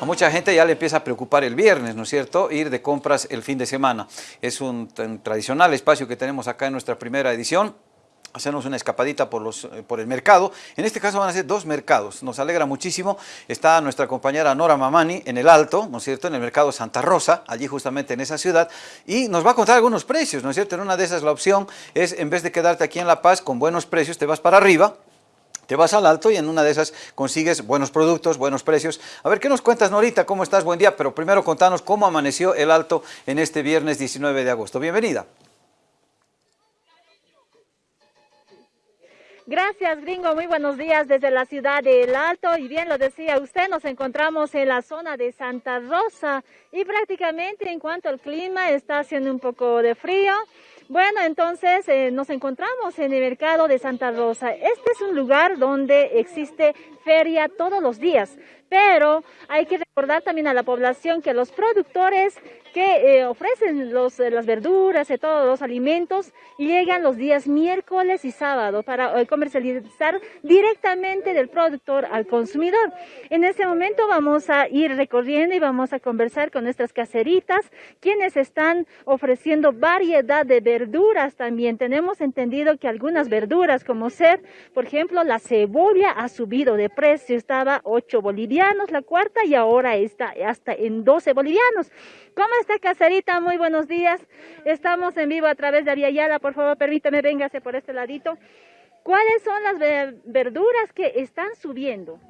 A mucha gente ya le empieza a preocupar el viernes, ¿no es cierto?, ir de compras el fin de semana. Es un, tradicional espacio que tenemos acá en nuestra primera edición, hacernos una escapadita por, los, eh, por el mercado. En este caso van a ser dos mercados. Nos alegra muchísimo. Está nuestra compañera Nora Mamani en el Alto, ¿no es cierto?, en el mercado Santa Rosa, allí justamente en esa ciudad, y nos va a contar algunos precios, ¿no es cierto? En una de esas la opción es, en vez de quedarte aquí en La Paz con buenos precios, te vas para arriba, te vas al alto y en una de esas consigues buenos productos, buenos precios. A ver, ¿qué nos cuentas, Norita? ¿Cómo estás? Buen día, pero primero contanos cómo amaneció el alto en este viernes 19 de agosto. Bienvenida. Gracias, gringo. Muy buenos días desde la ciudad de El Alto. Y bien lo decía usted, nos encontramos en la zona de Santa Rosa y prácticamente en cuanto al clima está haciendo un poco de frío. Bueno, entonces eh, nos encontramos en el mercado de Santa Rosa. Este es un lugar donde existe feria todos los días, pero hay que recordar también a la población que los productores que eh, ofrecen los, eh, las verduras y todos los alimentos llegan los días miércoles y sábado para comercializar directamente del productor al consumidor. En este momento vamos a ir recorriendo y vamos a conversar con nuestras caseritas, quienes están ofreciendo variedad de verduras también. Tenemos entendido que algunas verduras como ser, por ejemplo, la cebolla ha subido de precio, estaba 8 bolivianos la cuarta y ahora está hasta en 12 bolivianos. ¿Cómo está Caserita? Muy buenos días. Estamos en vivo a través de Ariayala, por favor permítame, véngase por este ladito. ¿Cuáles son las verduras que están subiendo?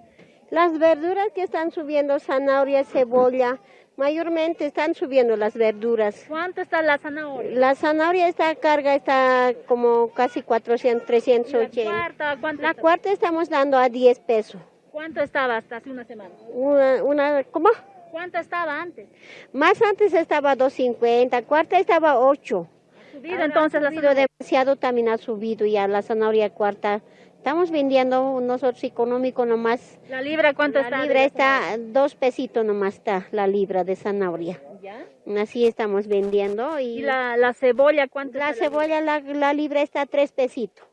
Las verduras que están subiendo, zanahoria, cebolla, mayormente están subiendo las verduras. ¿Cuánto está la zanahoria? La zanahoria está carga, está como casi 400, 380. ¿La cuarta cuánto La cuarta estamos dando a 10 pesos. ¿Cuánto estaba hasta hace una semana? Una, una ¿cómo? ¿Cuánto estaba antes? Más antes estaba 250, cuarta estaba 8. ¿Ha subido entonces ha subido demasiado también ha subido ya la zanahoria cuarta. Estamos vendiendo nosotros económico nomás. ¿La libra cuánto está? La libra está, dos pesitos nomás está la libra de zanahoria. ¿Ya? Así estamos vendiendo. ¿Y, ¿Y la, la, cebolla cuánto La cebolla, la, la, libra está tres pesitos.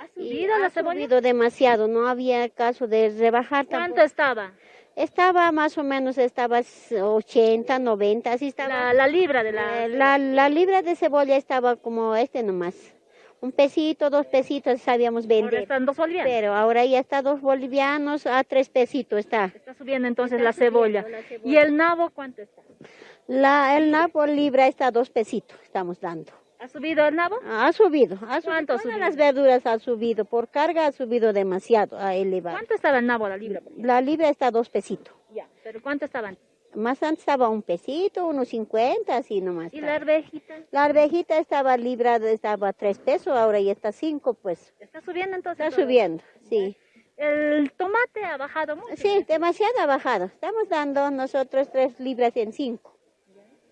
¿Ha subido la cebolla? Ha subido demasiado, no había caso de rebajar ¿Cuánto estaba? Estaba más o menos, estaba 80, 90, así estaba. La, la libra de la... La, la libra de cebolla estaba como este nomás un pesito, dos pesitos sabíamos vender. Ahora están dos bolivianos. Pero ahora ya está dos bolivianos a tres pesitos está. Está subiendo entonces la, cebolla. ¿Y el nabo cuánto está? La, el nabo libra está a dos pesitos, estamos dando. ¿Ha subido el nabo? Ha subido. Ha ¿Cuánto ha subido? las verduras ha subido. Por carga ha subido demasiado, ha elevado. ¿Cuánto estaba el nabo la libra? La libra está a dos pesitos. Ya, pero ¿cuánto estaban? Más antes estaba un pesito, unos cincuenta, así nomás. ¿Y la arvejita? La arvejita estaba libra, estaba tres pesos, ahora ya está cinco, pues. ¿Está subiendo entonces? Está subiendo, sí. ¿El tomate ha bajado mucho? Sí, demasiado ha bajado. Estamos dando nosotros tres libras en cinco.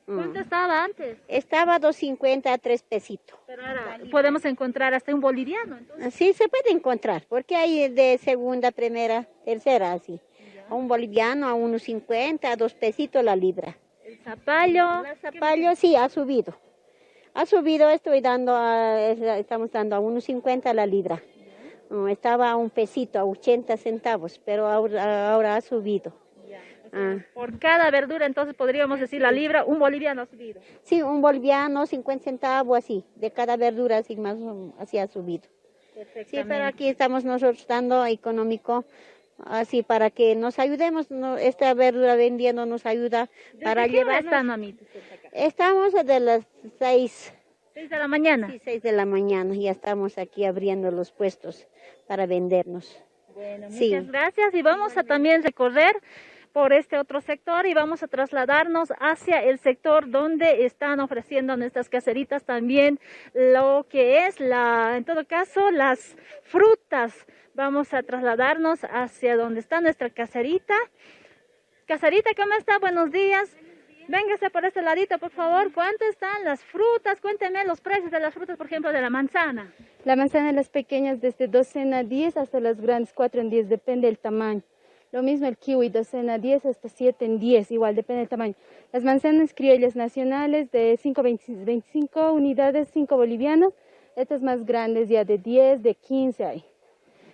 ¿Cuánto estaba antes? Estaba dos cincuenta a tres pesitos. Pero ahora podemos encontrar hasta un boliviano, entonces. Sí, se puede encontrar, porque hay de segunda, primera, tercera, así a un boliviano, a unos 50, a dos pesitos la libra. ¿El zapallo? El zapallo sí, ha subido. Ha subido, estoy dando, estamos dando a unos 50 la libra. estaba a un pesito, a 80 centavos, pero ahora, ahora ha subido. Ah. Por cada verdura, entonces podríamos decir la libra, un boliviano ha subido. Sí, un boliviano, 50 centavos así, de cada verdura así más así ha subido. Sí, pero aquí estamos nosotros dando económico así para que nos ayudemos, esta verdura vendiendo nos ayuda para llevar. Estamos de las seis. ¿Seis de la mañana? Sí, seis de la mañana, ya estamos aquí abriendo los puestos para vendernos. Bueno, muchas gracias y vamos a también recorrer por este otro sector y vamos a trasladarnos hacia el sector donde están ofreciendo nuestras caseritas también lo que es la, en todo caso, las frutas Vamos a trasladarnos hacia donde está nuestra caserita. Caserita, ¿cómo está? Buenos días. Véngase por este ladito, por favor. ¿Cuánto están las frutas? Cuénteme los precios de las frutas, por ejemplo, de la manzana. La manzana, las pequeñas, desde docena a 10 hasta las grandes 4 en 10, depende del tamaño. Lo mismo el kiwi, docena 10 hasta 7 en 10, igual, depende del tamaño. Las manzanas criollas nacionales de 5, 25 unidades, 5 bolivianos. Estas más grandes ya de 10, de 15 hay.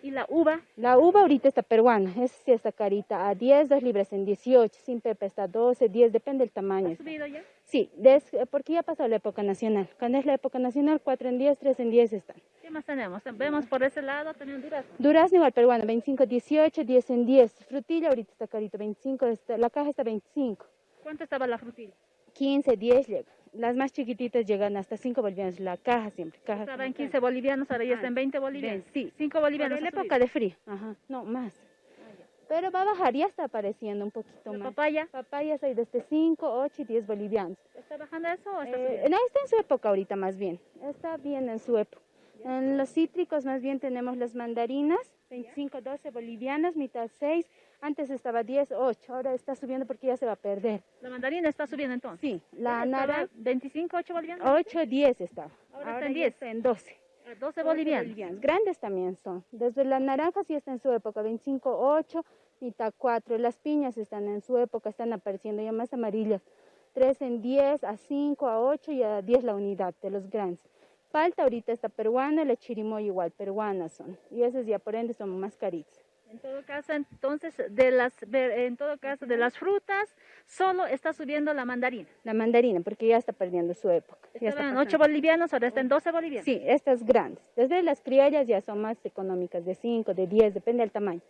¿Y la uva? La uva ahorita está peruana, esa sí está carita, a 10, 2 libras en 18, sin pepe está 12, 10, depende del tamaño. ¿Ha subido ya? Sí, des- porque ya pasó la época nacional. Cuando es la época nacional, 4 en 10, 3 en 10 están. ¿Qué más tenemos? Vemos por ese lado también durazno. Durazno igual peruano, 25, 18, 10 en 10. Frutilla ahorita está carito, 25, está- la caja está 25. ¿Cuánto estaba la frutilla? 15, 10 llega. Las más chiquititas llegan hasta 5 bolivianos, la caja siempre. Caja Estaba en siempre. 15 bolivianos, ahora ya está en 20 bolivianos. Sí. 5 bolivianos. Por la época de frío. Ajá, no, más. Pero va a bajar, ya está apareciendo un poquito ¿La más. papaya? Papayas hay desde 5, 8 y 10 bolivianos. ¿Está bajando eso o está Eh, no, está en su época ahorita más bien. Está bien en su época. En los cítricos más bien tenemos las mandarinas, 25, 12 bolivianas, mitad 6. Antes estaba 10, 8. Ahora está subiendo porque ya se va a perder. La mandarina está subiendo entonces. Sí, la naranja 25, 8 bolivianos. 8, 10 estaba. Ahora está en ya 10. está en 12. A 12 bolivianos. bolivianos. Grandes también son. Desde la naranja sí está en su época, 25, 8, mitad 4. Las piñas están en su época, están apareciendo ya más amarillas. 3 en 10, a 5, a 8 y a 10 la unidad de los grandes. Palta ahorita está peruana, la chirimoya igual, peruanas son. Y esas ya por ende son más caritas. En todo caso, entonces, de las, en todo caso, de las frutas, solo está subiendo la mandarina. La mandarina, porque ya está perdiendo su época. ya está Estaba en pasando. 8 bolivianos, ahora está en 12 bolivianos. Sí, estas grandes. Desde las criollas ya son más económicas, de 5, de 10, depende del tamaño.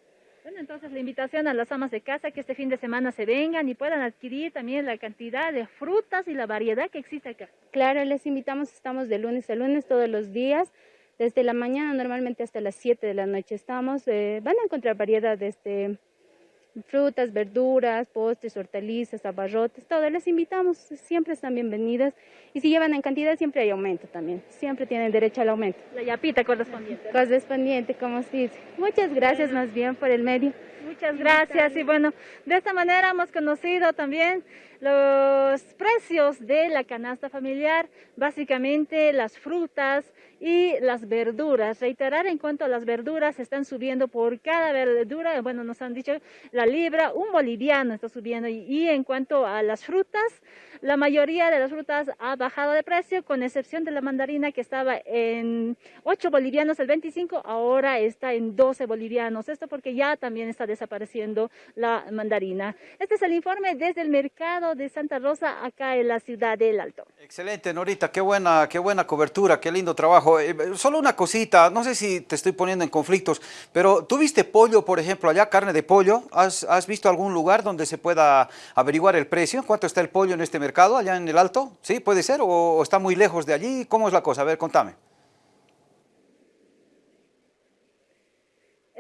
Bueno, entonces la invitación a las amas de casa que este fin de semana se vengan y puedan adquirir también la cantidad de frutas y la variedad que existe acá. Claro, les invitamos, estamos de lunes a lunes todos los días, desde la mañana normalmente hasta las 7 de la noche estamos. eh, van a encontrar variedad de este, frutas, verduras, postres, hortalizas, abarrotes, todo. Les invitamos, siempre están bienvenidas. Y si llevan en cantidad siempre hay aumento también, siempre tienen derecho al aumento. La yapita correspondiente. Correspondiente, como se dice. Muchas gracias más bien por el medio. Muchas gracias y bueno, de esta manera hemos conocido también los precios de la canasta familiar, básicamente las frutas y las verduras. Reiterar en cuanto a las verduras, están subiendo por cada verdura, bueno, nos han dicho la libra, un boliviano está subiendo y, en cuanto a las frutas, la mayoría de las frutas ha bajado de precio, con excepción de la mandarina que estaba en 8 bolivianos el 25, ahora está en 12 bolivianos. Esto porque ya también está desapareciendo la mandarina. Este es el informe desde el mercado de Santa Rosa, acá en la ciudad del Alto. Excelente, Norita, qué buena, qué buena cobertura, qué lindo trabajo. Eh, solo una cosita, no sé si te estoy poniendo en conflictos, pero ¿tú viste pollo, por ejemplo, allá, carne de pollo? ¿Has, has visto algún lugar donde se pueda averiguar el precio? ¿Cuánto está el pollo en este mercado, allá en el Alto? ¿Sí, puede ser? ¿O, o está muy lejos de allí? ¿Cómo es la cosa? A ver, contame.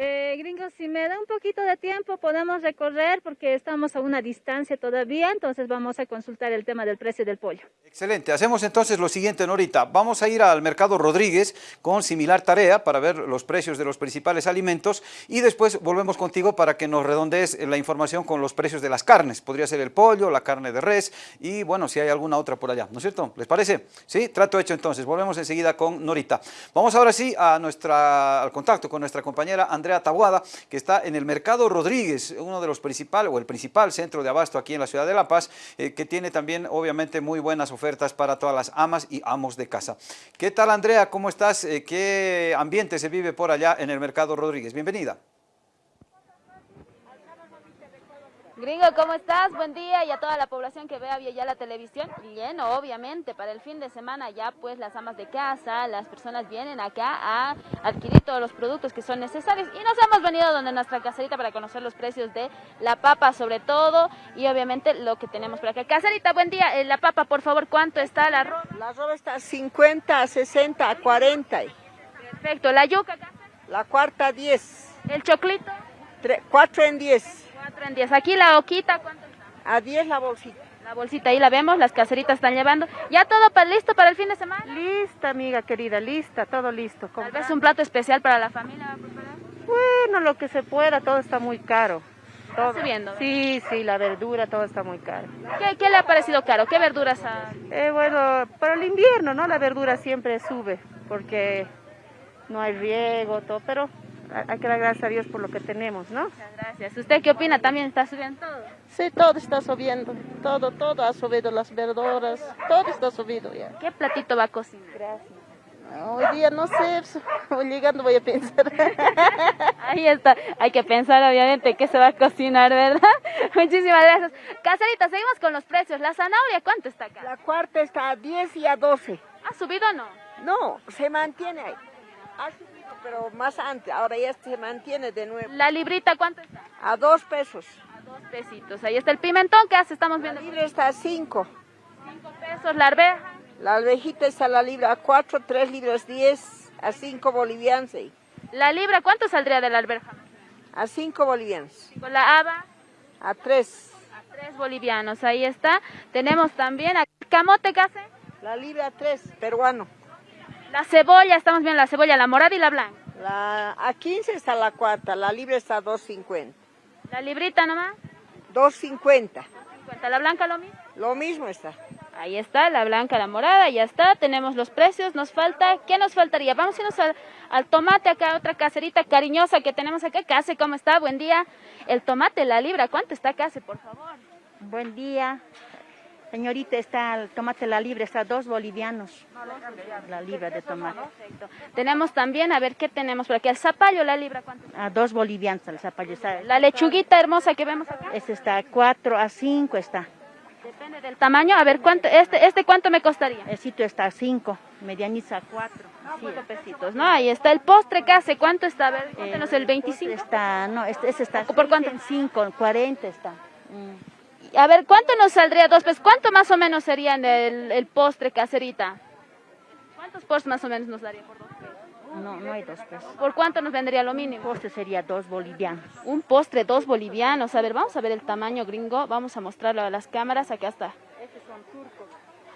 Eh, gringo, si me da un poquito de tiempo podemos recorrer porque estamos a una distancia todavía, entonces vamos a consultar el tema del precio del pollo. Excelente, hacemos entonces lo siguiente, Norita. Vamos a ir al Mercado Rodríguez con similar tarea para ver los precios de los principales alimentos y después volvemos contigo para que nos redondees la información con los precios de las carnes. Podría ser el pollo, la carne de res y bueno, si hay alguna otra por allá, ¿no es cierto? ¿Les parece? Sí, trato hecho entonces. Volvemos enseguida con Norita. Vamos ahora sí a al contacto con nuestra compañera Andrea Tabuada, que está en el Mercado Rodríguez, uno de los principales o el principal centro de abasto aquí en la ciudad de La Paz, eh, que tiene también obviamente muy buenas ofertas para todas las amas y amos de casa. ¿Qué tal Andrea? ¿Cómo estás? Eh, ¿Qué ambiente se vive por allá en el Mercado Rodríguez? Bienvenida. Gringo, ¿cómo estás? Buen día y a toda la población que vea ya la televisión. Lleno, obviamente, para el fin de semana ya pues las amas de casa, las personas vienen acá a adquirir todos los productos que son necesarios. Y nos hemos venido donde nuestra caserita para conocer los precios de la papa sobre todo y obviamente lo que tenemos por acá. Caserita, buen día. Eh, la papa, por favor, ¿cuánto está el arroz? La roba está a 50, a 60, a 40. Perfecto. La yuca, Cáceres? La cuarta 10. el choclito, 4 en 10. 4 en 10. Aquí la hoquita, ¿cuánto está? A 10 la bolsita. La bolsita ahí la vemos, las caseritas están llevando. ¿Ya todo pa- listo para el fin de semana? Lista, amiga querida, lista, todo listo. Tal vez un plato especial para la familia. Bueno, lo que se pueda, todo está muy caro. Todo. subiendo. Sí, sí, la verdura, todo está muy caro. ¿Qué, qué le ha parecido caro? ¿Qué verduras ha...? Eh, bueno, para el invierno, ¿no? La verdura siempre sube porque no hay riego, todo, pero hay que dar gracias a Dios por lo que tenemos, ¿no? Muchas gracias. ¿Usted qué opina? ¿También está subiendo todo? Sí, todo está subiendo, todo, todo ha subido, las verduras, todo está subido ya. ¿Qué platito va a cocinar? Gracias. Hoy día no sé, llegando voy a pensar. Ahí está, hay que pensar obviamente qué se va a cocinar, ¿verdad? Muchísimas gracias. Caserita, seguimos con los precios. La zanahoria, ¿cuánto está acá? La cuarta está a 10 y a 12. ¿Ha subido o no? No, se mantiene ahí. Pero más antes. Ahora ya se mantiene de nuevo. La librita, ¿cuánto está? A dos pesos. A dos pesitos. Ahí está el pimentón, ¿qué hace? Estamos La viendo. libre está a 5. Cinco pesos, la arveja. La alvejita está la libre a 4, 3 libras 10, a 5 bolivianos. La libra, ¿cuánto saldría de la alberja? A 5 bolivianos. Con la haba, A 3. a tres bolivianos. Ahí está. Tenemos también el camote, ¿qué hace? La libre a 3, peruano. La cebolla, estamos viendo la cebolla, la morada y la blanca. La, a 15 está la cuarta, la libre está a 2.50. La librita nomás. 2.50. 50. La blanca lo mismo. Lo mismo está. Ahí está, la blanca, la morada, ya está. Tenemos los precios. Nos falta, ¿qué nos faltaría? Vamos a irnos al, al tomate acá, otra caserita cariñosa que tenemos acá. Case, ¿cómo está? Buen día. El tomate, la libra, ¿cuánto está Case, por favor? Buen día. Señorita, está el tomate la libre, está dos bolivianos. La libra de tomate. Tenemos también, a ver, ¿qué tenemos por aquí? El zapallo, la libra, ¿cuánto? A dos bolivianos el zapallo. Está, La lechuguita hermosa que vemos acá. está a cuatro, a cinco está. Depende del tamaño. A ver, ¿cuánto, este, este cuánto me costaría? El sitio está a cinco, medianiza a cuatro. Sí. Cinco pesitos, ¿no? Ahí está el postre, Case, ¿cuánto está? A ver, Eh, cuéntenos el 25. Está, no, este, ese está ¿Por cuánto? en cinco, en 40 está. Mm. A ver, ¿cuánto nos saldría dos pesos? ¿Cuánto más o menos sería el, el postre, caserita? ¿Cuántos postres más o menos nos daría por dos pesos? No, no hay dos pesos. ¿Por cuánto nos vendría lo mínimo? Postre sería dos bolivianos. Un postre, dos bolivianos. A ver, vamos a ver el tamaño gringo. Vamos a mostrarlo a las cámaras. Acá está.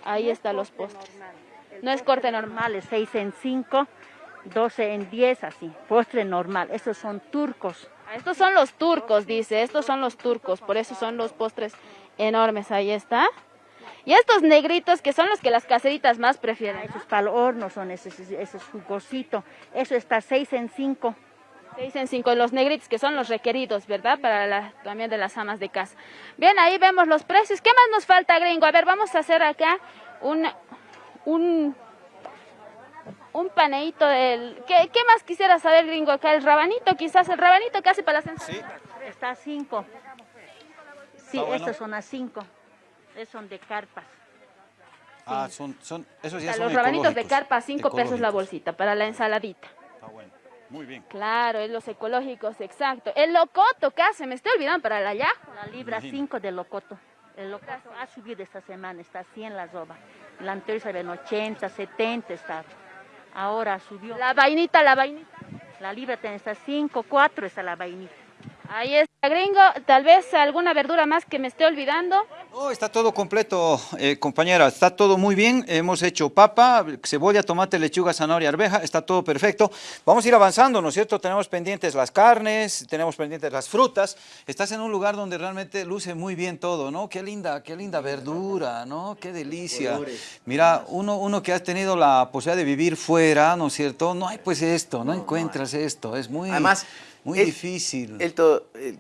Ahí están los postres. No es corte normal. Normales, seis en cinco, 12 en 10, así. Postre normal. Esos son turcos. Ah, Estos son los turcos, dice. Estos son los turcos. Por eso son los postres enormes. Ahí está. Y estos negritos que son los que las caseritas más prefieren. ¿no? Esos para el horno son esos, esos jugositos. Eso está seis en cinco. Seis en cinco, los negritos que son los requeridos, ¿verdad? Para la, también de las amas de casa. Bien, ahí vemos los precios. ¿Qué más nos falta, gringo? A ver, vamos a hacer acá un, un, un paneíto del... ¿Qué, ¿Qué más quisiera saber, gringo? Acá el rabanito, quizás el rabanito que hace para las ensaladas. Está a cinco. Sí, Está bueno. estos son a cinco. Esos son de carpas. Ah, son, son, esos O ya sea, son los rabanitos de carpa, cinco pesos la bolsita para la ensaladita. Está bueno, muy bien. Claro, es los ecológicos, exacto. El locoto, ¿qué hace? Me estoy olvidando para la ya. La libra Imagino. 5 de locoto. El locoto ha subido esta semana, está a 100 la roba. La anterior en 80, 70 estaba. Ahora subió. La, La vainita, la vainita. libra tiene está 5, 4 está la vainita. Ahí está, gringo. Tal vez alguna verdura más que me esté olvidando. Oh, está todo completo, eh, compañera, está todo muy bien. Hemos hecho papa, cebolla, tomate, lechuga, zanahoria, arveja, está todo perfecto. Vamos a ir avanzando, ¿no es cierto? Tenemos pendientes las carnes, tenemos pendientes las frutas. Estás en un lugar donde realmente luce muy bien todo, ¿no? Qué linda, qué linda verdura, ¿no? Qué delicia. Mira, uno, uno que ha tenido la posibilidad de vivir fuera, ¿no es cierto? No hay pues esto, no, encuentras esto, es muy, Además, muy el- difícil. el to- el-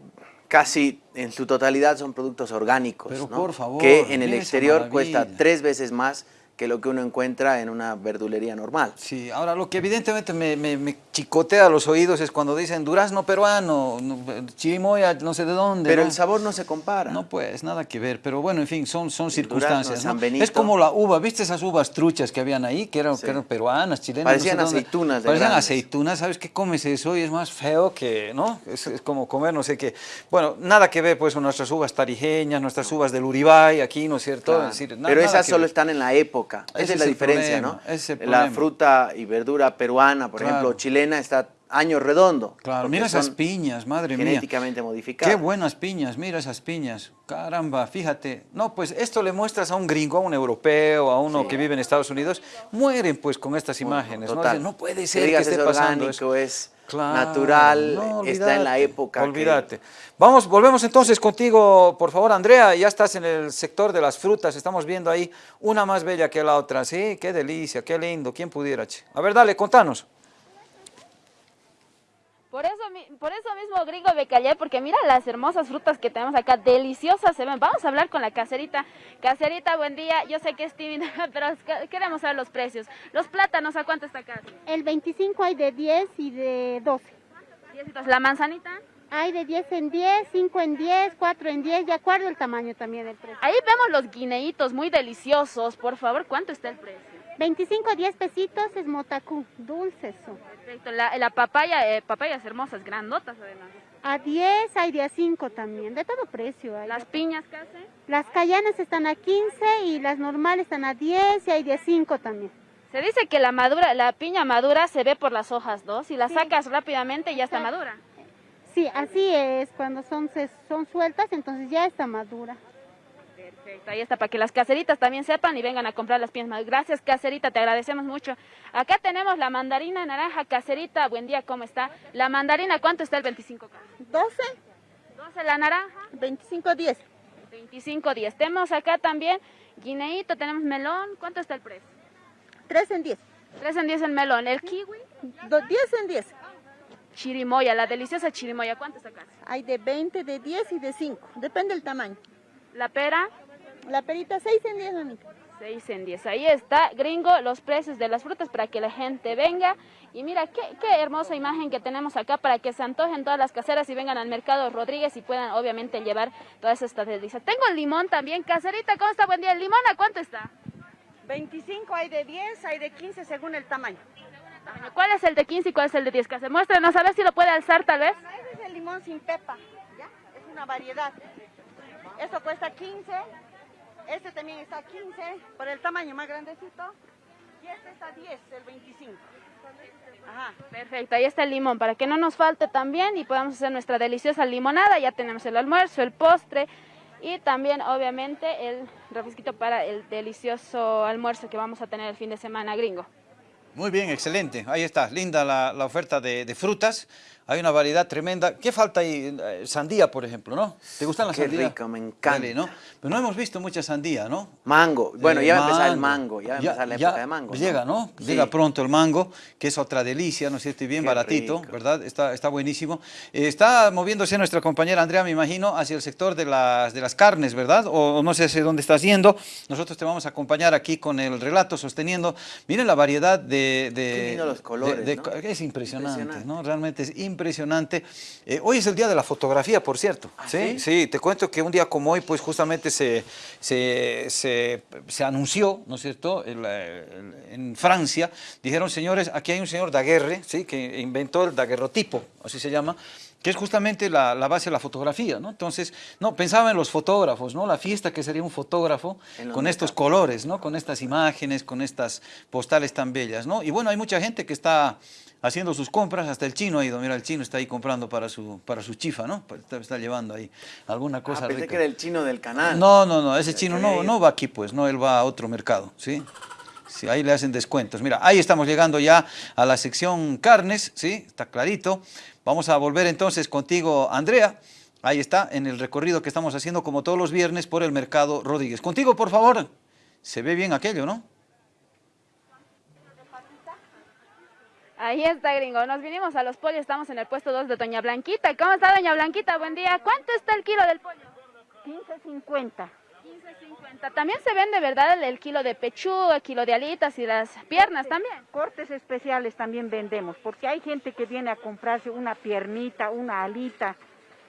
casi en su totalidad son productos orgánicos, Pero ¿no? por favor, que en el exterior cuesta tres veces más que lo que uno encuentra en una verdulería normal. Sí, ahora lo que evidentemente me, me, me chicotea los oídos es cuando dicen durazno peruano, no, chirimoya no sé de dónde. Pero ¿no? el sabor no se compara. No, pues, nada que ver, pero bueno, en fin, son, son circunstancias. Es como la uva, ¿viste esas uvas truchas que habían ahí? Que eran, Sí. que eran peruanas, chilenas. Parecían no sé dónde. aceitunas de Parecían grandes. aceitunas, ¿sabes qué comes eso? Y es más feo que, ¿no? Es, es como comer no sé qué. Bueno, nada que ver pues con nuestras uvas tarijeñas, nuestras uvas del Uribay, aquí, ¿no es cierto? Claro. Es decir, na- Pero esas solo ver. están en la época. Esa es es la diferencia, problema, ¿no? la fruta y verdura peruana, por Claro. ejemplo, chilena, está año redondo. Claro, mira esas piñas, madre mía. Genéticamente modificadas. Qué buenas piñas, mira esas piñas. Caramba, fíjate. No, pues esto le muestras a un gringo, a un europeo, a uno que vive en Estados Unidos, mueren pues con estas imágenes. ¿no? Total. Dicen, no puede Que ser que, digas esté es pasando orgánico, eso. es Claro, natural, no, está en la olvídate, época. que- Olvídate. Vamos, volvemos entonces contigo, por favor, Andrea. Ya estás en el sector de las frutas. Estamos viendo ahí una más bella que la otra. Sí, qué delicia, qué lindo. ¿Quién pudiera? che? A ver, dale, contanos. Por eso, por eso mismo, gringo, me callé, porque mira las hermosas frutas que tenemos acá, deliciosas se ven. Vamos a hablar con la caserita. Caserita, buen día. Yo sé que es tímida, pero queremos saber los precios. Los plátanos, ¿a cuánto está acá? El 25 hay de 10 y de 12. ¿La manzanita? Hay de 10 en 10, 5 en 10, 4 en 10, de acuerdo el tamaño también del precio. Ahí vemos los guineitos muy deliciosos. Por favor, ¿cuánto está el precio? 25 10 pesitos es motacú, dulces Perfecto, la, papaya, eh, papayas hermosas, grandotas además. A 10 hay de a 5 también, de todo precio. Hay. ¿Las piñas qué hacen? Las callanas están a 15 y las normales están a 10 y hay de a 5 también. Se dice que la madura, la piña madura se ve por las hojas, ¿no? Si la sacas rápidamente ya está madura. Sí, así es, cuando son, son sueltas entonces ya está madura. Perfecto, ahí está, para que las caseritas también sepan y vengan a comprar las piezas. Gracias, caserita, te agradecemos mucho. Acá tenemos la mandarina naranja, caserita, buen día, ¿cómo está? La mandarina, ¿cuánto está el 25? 12. 12 la naranja. 25, 10. 25, 10. Tenemos acá también guineíto, tenemos melón, ¿cuánto está el precio? 3 en 10. 3 en 10 el melón, el kiwi. 10 en 10. Chirimoya, la deliciosa chirimoya, ¿cuánto está acá? Hay de 20, de 10 y de 5, depende del tamaño. ¿La pera? La perita 6 en 10, amiga. 6 en 10. Ahí está, gringo, los precios de las frutas para que la gente venga. Y mira, qué, qué, hermosa imagen que tenemos acá para que se antojen todas las caseras y vengan al mercado Rodríguez y puedan obviamente llevar todas estas delicias. Tengo el limón también. Caserita, ¿cómo está? Buen día. ¿El limón a cuánto está? 25, hay de 10, hay de 15 según el tamaño. ¿Cuál es el de 15 y cuál es el de 10? Que se muéstrenos a ver si lo puede alzar tal vez. ese es el limón sin pepa, ¿ya? Es una variedad. Esto cuesta 15, este también está 15, por el tamaño más grandecito, y este está 10, el 25. Ajá. Perfecto, ahí está el limón, para que no nos falte también y podamos hacer nuestra deliciosa limonada. Ya tenemos el almuerzo, el postre y también obviamente el refresquito para el delicioso almuerzo que vamos a tener el fin de semana gringo. Muy bien, excelente. Ahí está, linda la, oferta de, de frutas. Hay una variedad tremenda. ¿Qué falta ahí? Eh, sandía, por ejemplo, ¿no? ¿Te gustan las sandías? Qué rico, me encanta. ¿no? Pero no hemos visto mucha sandía, ¿no? Mango. Bueno, ya va a empezar el mango. Ya va a empezar la época de mango. Llega, ¿no? Llega pronto el mango, que es otra delicia, ¿no es cierto? Y bien baratito, ¿verdad? Está, está buenísimo. Eh, está moviéndose nuestra compañera Andrea, me imagino, hacia el sector de las, de las carnes, ¿verdad? O, no sé hacia dónde estás yendo. Nosotros te vamos a acompañar aquí con el relato, sosteniendo. Miren la variedad de... de los colores, ¿no? Es impresionante, impresionante, ¿no? Realmente es impresionante. Eh, hoy es el día de la fotografía, por cierto. ¿Ah, ¿sí? ¿sí? te cuento que un día como hoy, pues justamente se, se, se, anunció, ¿no es cierto?, en Francia, dijeron, señores, aquí hay un señor Daguerre, ¿sí?, que inventó el daguerrotipo, así se llama, que es justamente la, base de la fotografía, ¿no? Entonces, no, pensaba en los fotógrafos, ¿no? La fiesta que sería un fotógrafo con estos colores, ¿no? Con estas imágenes, con estas postales tan bellas, ¿no? Y bueno, hay mucha gente que está haciendo sus compras, hasta el chino ha ido, mira, el chino está ahí comprando para su, para su chifa, ¿no? Está, llevando ahí alguna cosa ah, pensé que era el chino del canal. No, no, no, ese chino no, no va aquí, pues, no, él va a otro mercado, ¿sí? Sí, ahí le hacen descuentos. Mira, ahí estamos llegando ya a la sección carnes, ¿sí? Está clarito. Vamos a volver entonces contigo, Andrea. Ahí está, en el recorrido que estamos haciendo como todos los viernes por el Mercado Rodríguez. Contigo, por favor. Se ve bien aquello, ¿no? Ahí está, gringo. Nos vinimos a los pollos, estamos en el puesto 2 de Doña Blanquita. ¿Cómo está, Doña Blanquita? Buen día. ¿Cuánto está el kilo del pollo? 15.50. 15.50. También se vende, ¿verdad? El, kilo de pechuga, el kilo de alitas y las piernas también. Cortes especiales también vendemos, porque hay gente que viene a comprarse una piernita, una alita.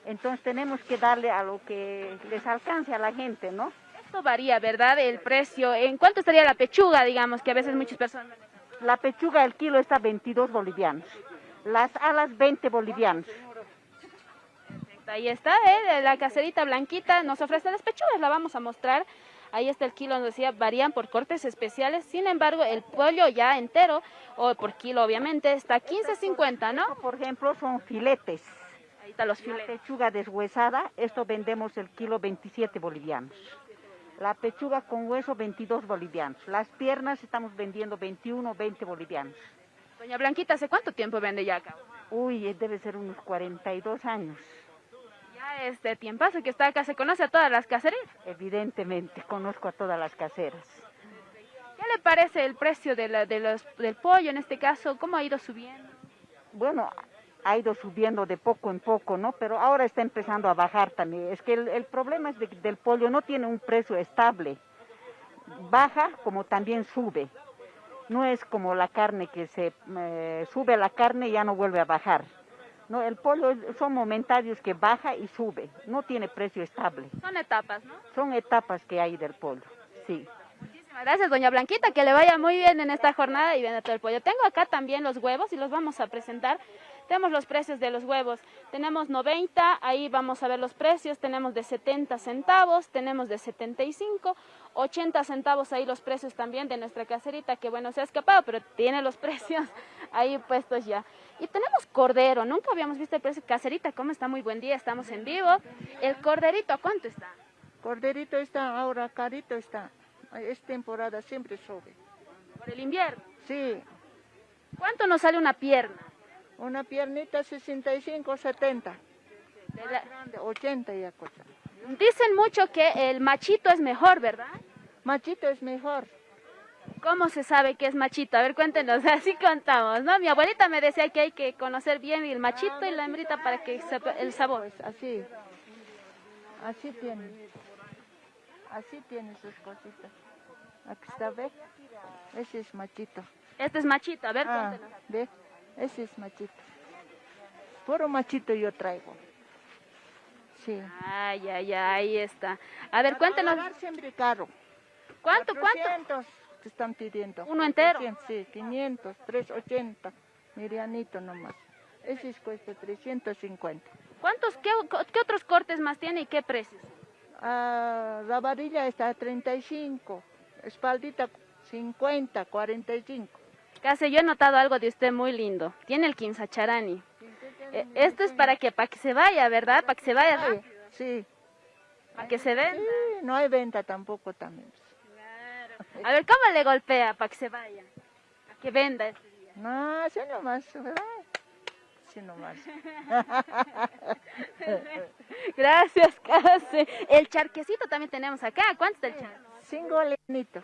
Entonces tenemos que darle a lo que les alcance a la gente, ¿no? Esto varía, ¿verdad? El precio. ¿En cuánto estaría la pechuga, digamos, que a veces muchas personas... La pechuga el kilo está 22 bolivianos, las alas 20 bolivianos. Ahí está, ¿eh? la caserita blanquita nos ofrece las pechugas, la vamos a mostrar. Ahí está el kilo, nos decía, varían por cortes especiales. Sin embargo, el pollo ya entero, o por kilo obviamente, está 15.50, ¿no? Por ejemplo, son filetes. Ahí están los filetes. La pechuga deshuesada, esto vendemos el kilo 27 bolivianos. La pechuga con hueso 22 bolivianos. Las piernas estamos vendiendo 21, 20 bolivianos. Doña Blanquita, ¿hace cuánto tiempo vende ya acá? Uy, debe ser unos 42 años. Ya este tiempazo que está acá, ¿se conoce a todas las caseras? Evidentemente, conozco a todas las caseras. ¿Qué le parece el precio de la, de los, del pollo en este caso? ¿Cómo ha ido subiendo? Bueno, ha ido subiendo de poco en poco, ¿no? Pero ahora está empezando a bajar también. Es que el, el problema es de, del pollo no tiene un precio estable. Baja como también sube. No es como la carne que se eh, sube la carne y ya no vuelve a bajar. No, el pollo es- son momentarios que baja y sube, no tiene precio estable. Son etapas, ¿no? Son etapas que hay del pollo, sí. Muchísimas gracias, doña Blanquita, que le vaya muy bien en esta jornada y venda todo el pollo. Tengo acá también los huevos y los vamos a presentar. Tenemos los precios de los huevos. Tenemos 90, ahí vamos a ver los precios. Tenemos de 70 centavos, tenemos de 75, 80 centavos ahí los precios también de nuestra caserita, que bueno, se ha escapado, pero tiene los precios ahí puestos ya. Y tenemos cordero, nunca habíamos visto el precio. Caserita, ¿cómo está? Muy buen día, estamos en vivo. El corderito, ¿a cuánto está? Corderito está ahora, carito está. Es temporada, siempre sube. Por el invierno. Sí, ¿Cuánto nos sale una pierna? Una piernita 65, 70. De Más la- grande, 80 ya cosa. Dicen mucho que el machito es mejor, ¿verdad? Machito es mejor. ¿Cómo se sabe que es machito? A ver, cuéntenos, así contamos, ¿no? Mi abuelita me decía que hay que conocer bien el machito y la hembrita para que sepa el sabor. Pues así. Así tiene. Así tiene sus cositas. Aquí está, ¿ve? Ese es machito. Este es machito, a ver, Ah, cuéntenos. ¿ve? Ese es machito. Puro machito yo traigo. Sí. Ay, ay, ay, ahí está. A ver, cuéntenos, siempre caro. ¿cuánto, cuánto? 400 te están pidiendo. ¿Uno entero? 400, Sí, 500, 380. Medianito nomás. Ese es cuesta 350. ¿Cuántos, qué, qué otros cortes más tiene y qué precios? Ah, la varilla está a 35. Espaldita 50, 45. Casi yo he notado algo de usted muy lindo. Tiene el quinzacharani. Eh, Esto es para que, para que se vaya, ¿verdad? Para que se vaya Sí, rápido, sí. para que se venda. Sí, no hay venta tampoco también. A ver, ¿cómo le golpea para que se vaya? Para que venda este día. No, así nomás, ¿verdad? Así nomás. Gracias, Case. El charquecito también tenemos acá. ¿Cuánto está el charque? Cinco leonitos.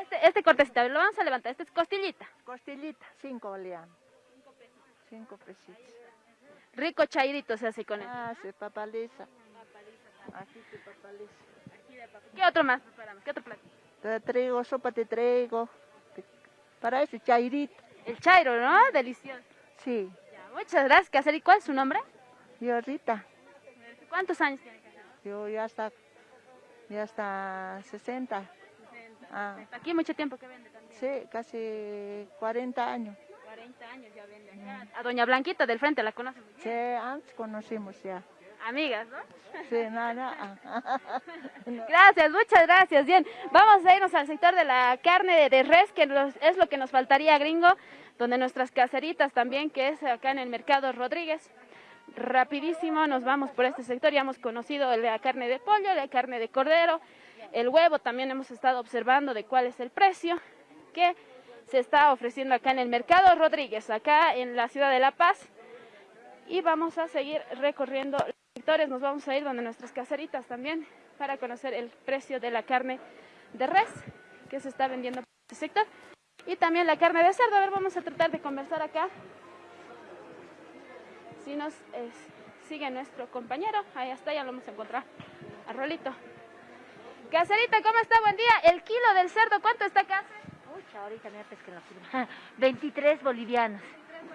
Este, este cortecito, lo vamos a levantar. Este es costillita. Costillita, cinco oleanos. Cinco pesitos. Rico chairito se hace con él. Ah, se papaliza. Así se papaliza. ¿Qué otro más preparamos? ¿Qué otro plato? Te traigo sopa, te traigo. Para ese chairito. El chairo, ¿no? Delicioso. Sí. Ya, muchas gracias, Caser. ¿Y cuál es su nombre? Yo Rita, ¿Cuántos años tiene yo ya está, ya está 60. Ah, Aquí mucho tiempo que vende también. sí, casi 40 años. 40 años ya vende acá. A doña Blanquita del frente la conoce muy bien. Sí, antes conocimos ya. Amigas, ¿no? Sí, nada. Gracias, muchas gracias. Bien, vamos a irnos al sector de la carne de, res, que es lo que nos faltaría, gringo, donde nuestras caseritas también, que es acá en el mercado Rodríguez. Rapidísimo, nos vamos por este sector. Ya hemos conocido la carne de pollo, la carne de cordero, el huevo. También hemos estado observando de cuál es el precio que se está ofreciendo acá en el mercado Rodríguez, acá en la ciudad de La Paz. Y vamos a seguir recorriendo los sectores. Nos vamos a ir donde nuestras caseritas también para conocer el precio de la carne de res que se está vendiendo por este sector. Y también la carne de cerdo. A ver, vamos a tratar de conversar acá. Si nos eh, sigue nuestro compañero, ahí está, ya lo hemos encontrado. A Rolito. Caserita, ¿cómo está? Buen día. El kilo del cerdo, ¿cuánto está acá? Pucha, ahorita me pesque la firma. 23 bolivianos.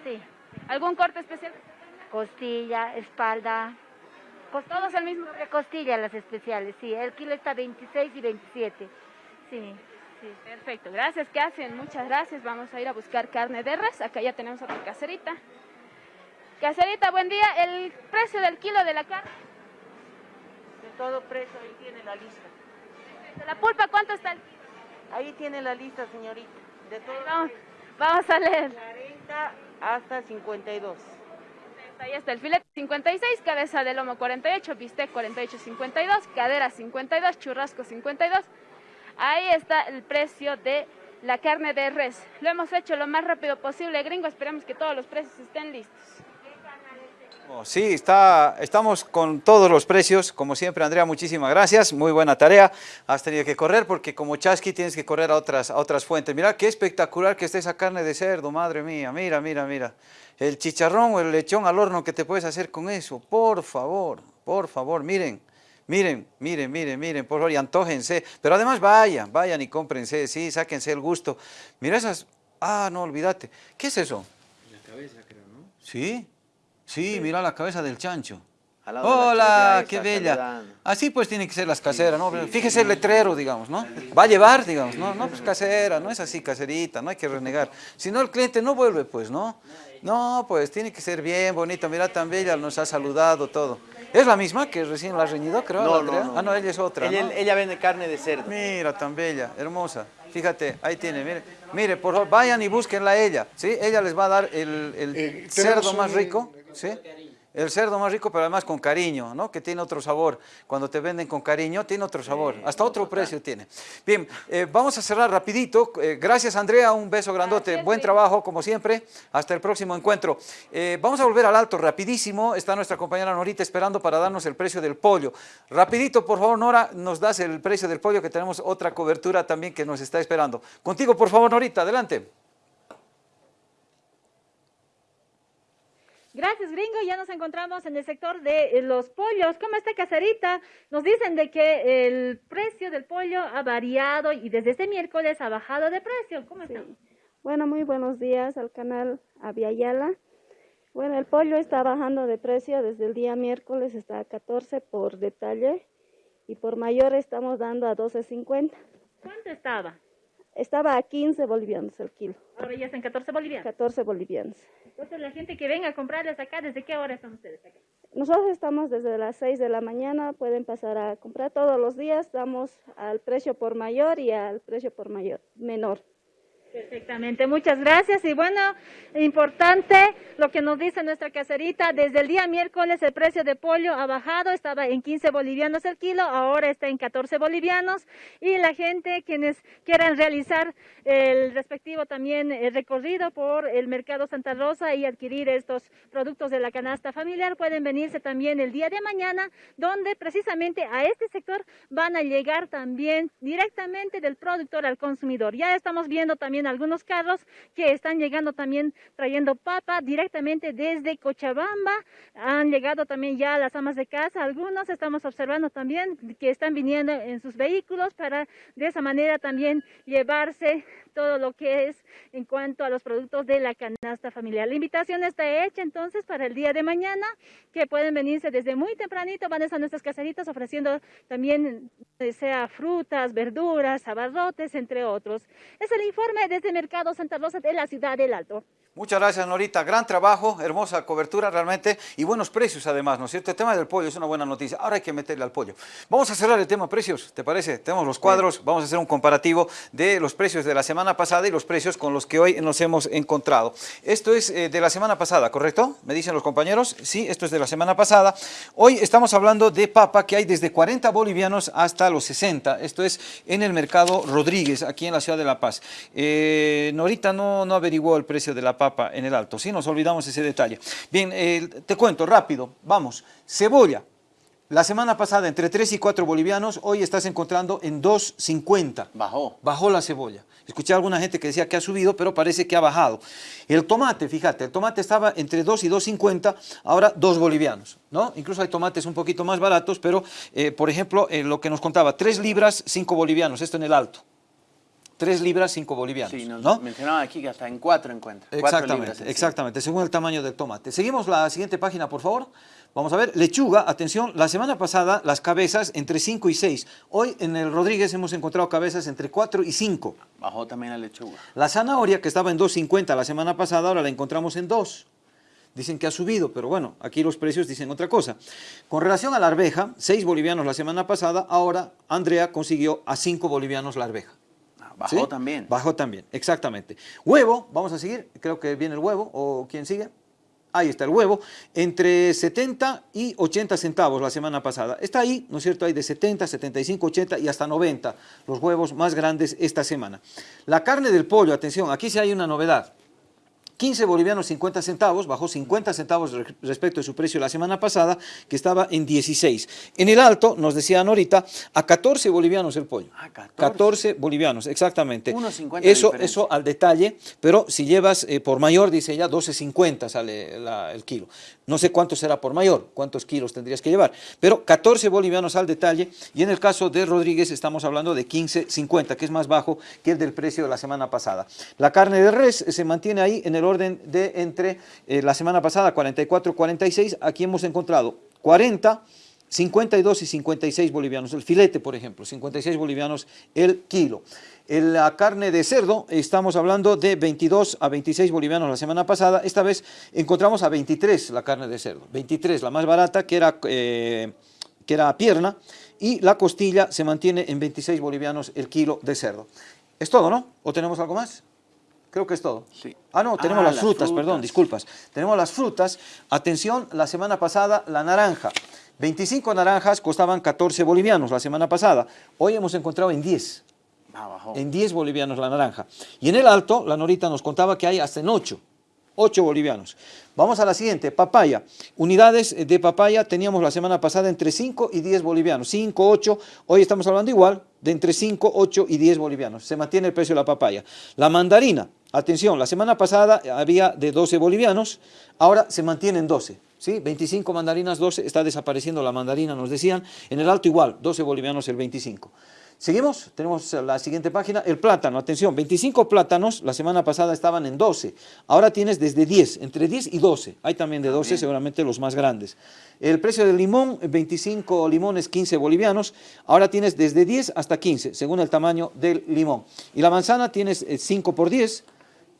Sí. ¿Algún corte especial? Costilla, espalda. Todos al mismo Sobre costilla las especiales, sí. El kilo está 26 y 27. Sí, sí. Perfecto, gracias, ¿qué hacen? Muchas gracias. Vamos a ir a buscar carne de res. Acá ya tenemos otra caserita. Caserita, buen día. El precio del kilo de la carne. De todo precio, ahí tiene la lista. La pulpa, ¿cuánto está el kilo? Ahí tiene la lista, señorita. De todo Vamos, vamos a leer. 40 hasta 52. Ahí está el filete 56, cabeza de lomo 48, bistec 48, 52, cadera 52, churrasco 52. Ahí está el precio de la carne de res. Lo hemos hecho lo más rápido posible, gringo. Esperemos que todos los precios estén listos. Sí, está, estamos con todos los precios, como siempre Andrea, muchísimas gracias, muy buena tarea, has tenido que correr porque como chasqui tienes que correr a otras, a otras fuentes, mira qué espectacular que esté esa carne de cerdo, madre mía, mira, mira, mira, el chicharrón o el lechón al horno que te puedes hacer con eso, por favor, por favor, miren, miren, miren, miren, miren, por favor, y antójense, pero además vayan, vayan y cómprense, sí, sáquense el gusto, mira esas, ah, no, olvídate, ¿qué es eso? La cabeza, creo, ¿no? Sí, sí, mira la cabeza del chancho. Hola, qué bella. saludando. Así pues tienen que ser las caseras, ¿no? Fíjese el letrero, digamos, ¿no? Va a llevar, digamos, no, no, pues casera, no es así, caserita, no hay que renegar. Si no, el cliente no vuelve, pues, ¿no? No, pues tiene que ser bien bonita, mira tan bella, nos ha saludado, todo. ¿Es la misma que recién la ha reñido, creo? No, la no, no. Ah, no, ella es otra, Ella, ¿no? ella vende carne de cerdo. Mira, tan bella, hermosa. Fíjate, ahí tiene, mire. Mire, por favor, vayan y búsquenla a ella, ¿sí? Ella les va a dar el, el Eh, cerdo más un- rico, ¿sí? El cerdo más rico, pero además con cariño, ¿no? Que tiene otro sabor. Cuando te venden con cariño, tiene otro sabor. Hasta otro precio tiene. Bien, eh, vamos a cerrar rapidito. Eh, gracias, Andrea. Un beso grandote. Buen trabajo, como siempre. Hasta el próximo encuentro. Eh, vamos a volver al alto rapidísimo. Está nuestra compañera Norita esperando para darnos el precio del pollo. Rapidito, por favor, Nora, nos das el precio del pollo, que tenemos otra cobertura también que nos está esperando. Contigo, por favor, Norita, adelante. Gracias, gringo. Ya nos encontramos en el sector de eh, los pollos. ¿Cómo está, caserita? Nos dicen de que el precio del pollo ha variado y desde este miércoles ha bajado de precio. ¿Cómo está? Bueno, muy buenos días al canal Aviala. Bueno, el pollo está bajando de precio desde el día miércoles, está a 14 por detalle y por mayor estamos dando a 12.50. ¿Cuánto estaba? Estaba a 15 bolivianos el kilo, Ahora ya está en 14 bolivianos. 14 bolivianos. Entonces, la gente que venga a comprarles acá, ¿desde qué hora están ustedes acá? Nosotros estamos desde las 6 de la mañana, pueden pasar a comprar todos los días, damos al precio por mayor y al precio por mayor menor. Perfectamente, muchas gracias. Y bueno, importante lo que nos dice nuestra caserita, desde el día miércoles el precio de pollo ha bajado, estaba en 15 bolivianos el kilo, ahora está en 14 bolivianos y la gente quienes quieran realizar el respectivo también eh, recorrido por el mercado Santa Rosa y adquirir estos productos de la canasta familiar pueden venirse también el día de mañana, donde precisamente a este sector van a llegar también directamente del productor al consumidor. Ya estamos viendo también algunos carros que están llegando también trayendo papa directamente desde Cochabamba. Han llegado también ya las amas de casa. Algunos estamos observando también que están viniendo en sus vehículos para de esa manera también llevarse todo lo que es en cuanto a los productos de la canasta familiar. La invitación está hecha entonces para el día de mañana, que pueden venirse desde muy tempranito, van a nuestras caseritas ofreciendo también eh, sea frutas, verduras, abarrotes, entre otros. Es el informe desde Mercado Santa Rosa de la ciudad del Alto. Muchas gracias, Norita. Gran trabajo, hermosa cobertura realmente y buenos precios además, ¿no es cierto? El tema del pollo es una buena noticia. Ahora hay que meterle al pollo. Vamos a cerrar el tema precios, ¿te parece? Tenemos los cuadros, vamos a hacer un comparativo de los precios de la semana pasada y los precios con los que hoy nos hemos encontrado. Esto es eh, de la semana pasada, ¿correcto? Me dicen los compañeros. Sí, esto es de la semana pasada. Hoy estamos hablando de papa que hay desde 40 bolivianos hasta los 60. Esto es en el mercado Rodríguez, aquí en la ciudad de La Paz. Eh, Norita no, no averiguó el precio de la papa en el alto, sí, nos olvidamos ese detalle. Bien, eh, te cuento rápido, vamos. Cebolla, la semana pasada entre 3 y 4 bolivianos, hoy estás encontrando en 2.50. Bajó. Bajó la cebolla. Escuché a alguna gente que decía que ha subido, pero parece que ha bajado. El tomate, fíjate, el tomate estaba entre 2 y 2.50, ahora 2 bolivianos, ¿no? Incluso hay tomates un poquito más baratos, pero, eh, por ejemplo, eh, lo que nos contaba, 3 libras, 5 bolivianos, esto en el alto. 3 libras, 5 bolivianos, Sí, nos ¿no? mencionaban aquí que hasta en cuatro encuentra. Cuatro Exactamente, libras en sí. exactamente, según el tamaño del tomate. Seguimos la siguiente página, por favor. Vamos a ver, lechuga, atención, la semana pasada las cabezas entre 5 y 6. Hoy en el Rodríguez hemos encontrado cabezas entre 4 y 5. Bajó también la lechuga. La zanahoria, que estaba en 2.50 la semana pasada, ahora la encontramos en 2. Dicen que ha subido, pero bueno, aquí los precios dicen otra cosa. Con relación a la arveja, 6 bolivianos la semana pasada, ahora Andrea consiguió a 5 bolivianos la arveja. Bajó ¿Sí? también. Bajó también, exactamente. Huevo, vamos a seguir, creo que viene el huevo, o quién sigue. Ahí está el huevo, entre 70 y 80 centavos la semana pasada. Está ahí, ¿no es cierto? Hay de 70, 75, 80 y hasta 90 los huevos más grandes esta semana. La carne del pollo, atención, aquí sí hay una novedad. 15 bolivianos 50 centavos, bajó 50 centavos re- respecto de su precio la semana pasada, que estaba en 16. En el alto, nos decían ahorita, a 14 bolivianos el pollo. 14 bolivianos, exactamente. 1.50 Eso, eso al detalle, pero si llevas eh, por mayor, dice ella, 12.50 sale la- el kilo. No sé cuánto será por mayor, cuántos kilos tendrías que llevar, pero 14 bolivianos al detalle y en el caso de Rodríguez estamos hablando de 15.50, que es más bajo que el del precio de la semana pasada. La carne de res se mantiene ahí en el orden de entre eh, la semana pasada 44, 46, aquí hemos encontrado 40, 52 y 56 bolivianos. El filete, por ejemplo, 56 bolivianos el kilo. La carne de cerdo, estamos hablando de 22 a 26 bolivianos la semana pasada. Esta vez encontramos a 23 la carne de cerdo. 23, la más barata, que era, eh, que era pierna. Y la costilla se mantiene en 26 bolivianos el kilo de cerdo. Es todo, ¿no? ¿O tenemos algo más? Creo que es todo. Sí. Ah, no, tenemos Ah, las las frutas, perdón, disculpas. Tenemos las frutas. Atención, la semana pasada la naranja. 25 naranjas costaban 14 bolivianos la semana pasada. Hoy hemos encontrado en 10. Ah. En 10 bolivianos la naranja. Y en el alto, la Norita nos contaba que hay hasta en 8. 8 bolivianos. Vamos a la siguiente, papaya. Unidades de papaya teníamos la semana pasada entre 5 y 10 bolivianos. 5, 8, hoy estamos hablando igual de entre 5, 8 y 10 bolivianos. Se mantiene el precio de la papaya. La mandarina, atención, la semana pasada había de 12 bolivianos, ahora se mantiene en 12. ¿sí? 25 mandarinas, 12, está desapareciendo la mandarina, nos decían. En el alto igual, 12 bolivianos el 25. Seguimos, tenemos la siguiente página, el plátano, atención, 25 plátanos, la semana pasada estaban en 12, ahora tienes desde 10, entre 10 y 12, hay también de 12, seguramente los más grandes. El precio del limón, 25 limones, 15 bolivianos, ahora tienes desde 10 hasta 15, según el tamaño del limón. Y la manzana tienes eh, 5 por 10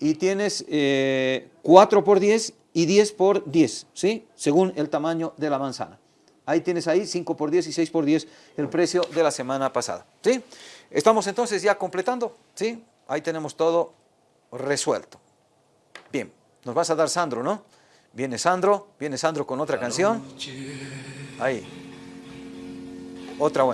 y tienes eh, 4 por 10 y 10 por 10, ¿sí? Según el tamaño de la manzana. Ahí tienes ahí 5 por 10 y 6 por 10 el precio de la semana pasada. ¿sí? Estamos entonces ya completando. ¿sí? Ahí tenemos todo resuelto. Bien, nos vas a dar Sandro, ¿no? Viene Sandro, viene Sandro con otra canción. Ahí. Otra buena.